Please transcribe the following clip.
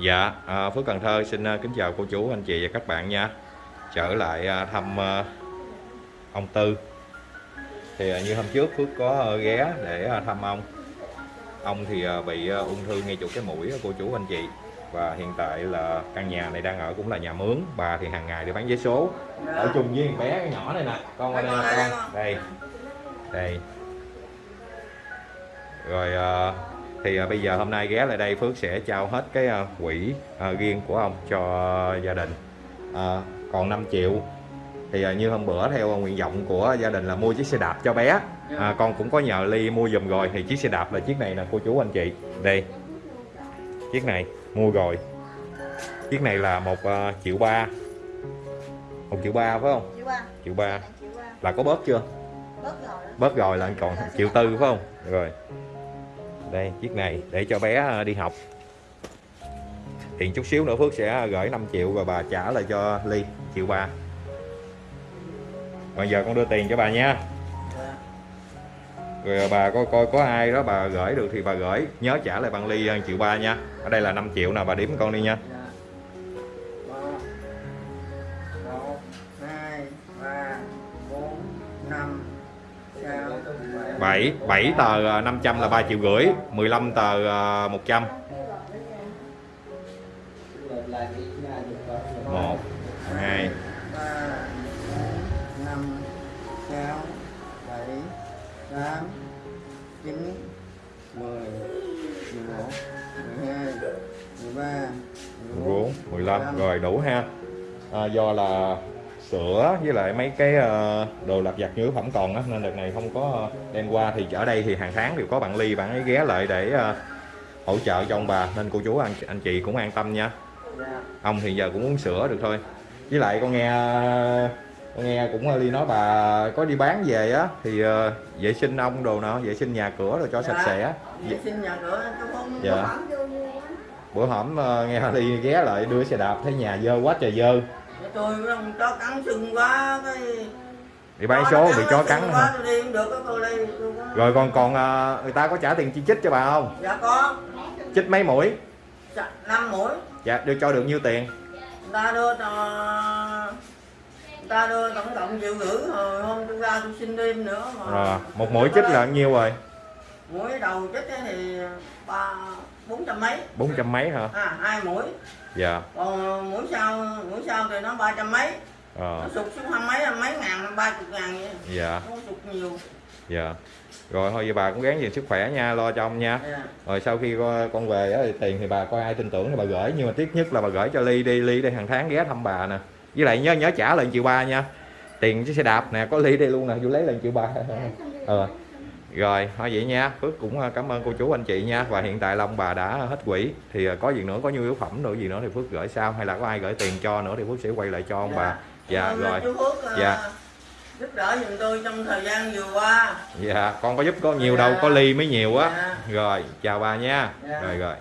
Dạ, à, Phước Cần Thơ xin à, kính chào cô chú, anh chị và các bạn nha. Trở lại à, thăm à, ông Tư. Thì như hôm trước Phước có ghé để thăm ông. Ông thì bị ung thư ngay chỗ cái mũi cô chú anh chị. Và hiện tại là căn nhà này đang ở cũng là nhà mướn. Bà thì hàng ngày đi bán vé số. Ở chung với con bé cái nhỏ này nè. Con qua đây nè con. Đây. Đây. Rồi thì à, bây giờ hôm nay ghé lại đây Phước sẽ trao hết cái à, quỹ à, riêng của ông cho gia đình. À, còn 5 triệu. Thì như hôm bữa theo nguyện vọng của gia đình là mua chiếc xe đạp cho bé. À, con cũng có nhờ Ly mua giùm rồi. Thì chiếc xe đạp là chiếc này nè cô chú anh chị. Đây chiếc này mua rồi. Chiếc này là một à, triệu ba. Một triệu ba phải không? Chịu ba, triệu ba. Anh ba. là có bớt chưa? Bớt rồi bớt rồi là còn triệu tư phải không? Rồi đây chiếc này để cho bé à, đi học. Hiện chút xíu nữa Phước sẽ gửi 5 triệu và bà trả lại cho Ly triệu ba. Bây giờ con đưa tiền cho bà nha. Rồi bà coi coi có ai đó bà gửi được thì bà gửi. Nhớ trả lại bằng Ly triệu ba nha. Ở đây là 5 triệu nè bà đếm con đi nha 7 7 tờ à, 500 là 3 triệu rưỡi 15 tờ 100 1 2 3 5 6 7 8 9 10 11 12 13 14 15 rồi đủ ha. À, do là sữa với lại mấy cái ờ, đồ lặt vặt nhu phẩm còn á. Nên đợt này không có ờ, đem qua. Thì ở đây thì hàng tháng đều có bạn ly bạn ấy ghé lại để ờ, hỗ trợ cho ông bà. Nên cô chú anh anh chị cũng an tâm nha. Dạ ông thì giờ cũng uống sữa được thôi. Với lại con nghe con nghe cũng ly nói bà có đi bán về á thì vệ sinh ông đồ nào vệ sinh nhà cửa rồi cho sạch sẽ. vệ sinh nhà cửa tôi không Dạ. bữa hổm nghe ly ghé lại đưa xe đạp thấy nhà dơ quá trời dơ tôi không chó cắn sưng quá cái bị bán số bị chó cắn quá tôi đi được cô đi tôi có... rồi còn còn ờ, người ta có trả tiền chi chích cho bà không? Dạ có. Chích mấy mũi? Dạ, năm mũi. Dạ đưa cho được nhiêu tiền? Người ta đưa cho người ta đưa tổng cộng triệu rưỡi rồi hôm tôi ra tôi xin thêm nữa mà. Rồi một mũi chích là nhiêu rồi mũi đầu chích thì ba bốn trăm mấy. Bốn trăm mấy hả? À hai mũi. Dạ. Còn mũi sau mũi sau thì nó ba trăm mấy. Ờ. Nó sụt xuống hai mấy mấy ngàn ba chục ngàn vậy. Dạ. Không sụt nhiều. Dạ. Rồi thôi vậy bà cũng gắng gìn sức khỏe nha lo cho ông nha. Dạ. rồi sau khi con về á, thì tiền thì bà coi ai tin tưởng thì bà gửi nhưng mà tiếc nhất là bà gửi cho ly đi. Ly đây hàng tháng ghé thăm bà nè. Với lại nhớ nhớ trả lại triệu ba nha. Tiền chiếc xe đạp nè có ly đây luôn nè vô lấy lại triệu ba ờ rồi thôi vậy nha. Phước cũng ờ, cảm ơn cô chú anh chị nha. Và hiện tại long bà đã hết quỹ. Thì ờ, có gì nữa có nhu yếu phẩm nữa gì nữa thì phước gửi sau. Hay là có ai gửi tiền cho nữa thì phước sẽ quay lại cho ông bà. Dạ. Ơn rồi. Phước ờ, Dạ. giúp đỡ giùm tôi trong thời gian vừa qua. Dạ con có giúp có nhiều đâu có ly mới nhiều á. Dạ. rồi chào bà nha. Dạ. rồi rồi